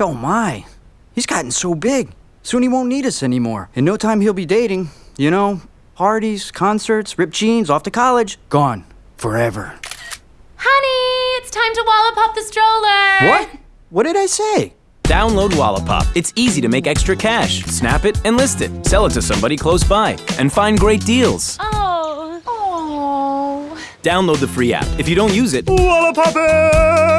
Oh my. He's gotten so big. Soon he won't need us anymore. In no time he'll be dating. You know, parties, concerts, ripped jeans, off to college. Gone. Forever. Honey, it's time to Wallapop the stroller. What? What did I say? Download Wallapop. It's easy to make extra cash. Snap it and list it. Sell it to somebody close by. And find great deals. Oh. Oh. Download the free app. If you don't use it, Wallapop it!